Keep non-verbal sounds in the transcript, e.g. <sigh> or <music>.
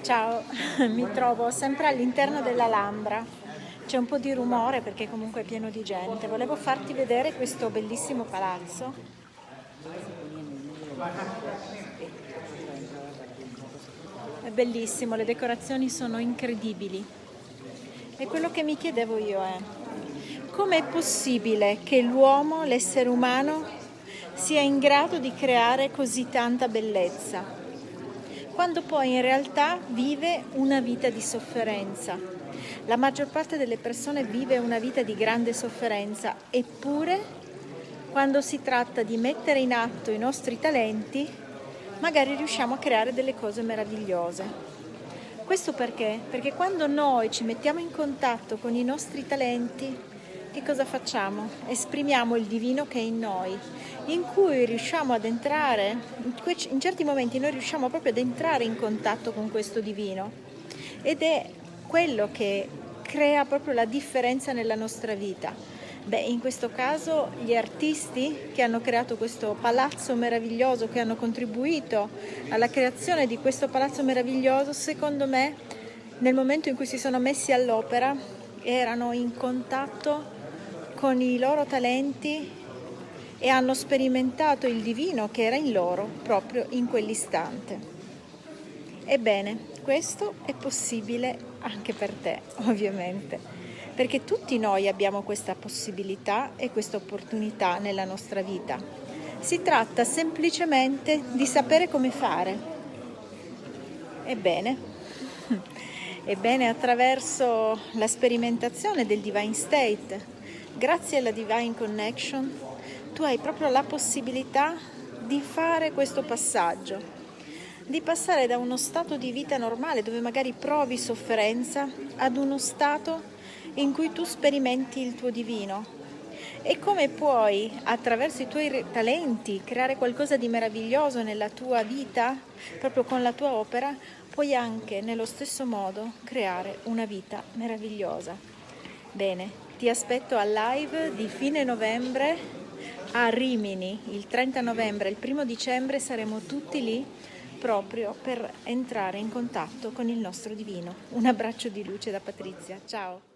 Ciao, <laughs> mi trovo sempre all'interno dell'Alhambra. C'è un po' di rumore perché comunque è pieno di gente. Volevo farti vedere questo bellissimo palazzo. È bellissimo, le decorazioni sono incredibili. E quello che mi chiedevo io è, com'è possibile che l'uomo, l'essere umano, sia in grado di creare così tanta bellezza? Quando poi in realtà vive una vita di sofferenza. La maggior parte delle persone vive una vita di grande sofferenza, eppure quando si tratta di mettere in atto i nostri talenti, magari riusciamo a creare delle cose meravigliose. Questo perché? Perché quando noi ci mettiamo in contatto con i nostri talenti, che cosa facciamo? Esprimiamo il divino che è in noi, in cui riusciamo ad entrare, in certi momenti noi riusciamo proprio ad entrare in contatto con questo divino ed è quello che crea proprio la differenza nella nostra vita. Beh, in questo caso gli artisti che hanno creato questo palazzo meraviglioso, che hanno contribuito alla creazione di questo palazzo meraviglioso, secondo me nel momento in cui si sono messi all'opera erano in contatto con i loro talenti e hanno sperimentato il divino che era in loro proprio in quell'istante. Ebbene, questo è possibile anche per te, <laughs> ovviamente, perché tutti noi abbiamo questa possibilità e questa opportunità nella nostra vita. Si tratta semplicemente di sapere come fare. Ebbene, <laughs> ebbene attraverso la sperimentazione del Divine State, grazie alla Divine Connection, tu hai proprio la possibilità di fare questo passaggio, di passare da uno stato di vita normale dove magari provi sofferenza ad uno stato in cui tu sperimenti il tuo divino. E come puoi, attraverso i tuoi talenti, creare qualcosa di meraviglioso nella tua vita, proprio con la tua opera, puoi anche nello stesso modo creare una vita meravigliosa. Bene, ti aspetto al live di fine novembre a Rimini, il 30 novembre e il 1 dicembre saremo tutti lì proprio per entrare in contatto con il nostro divino. Un abbraccio di luce da Patrizia, ciao!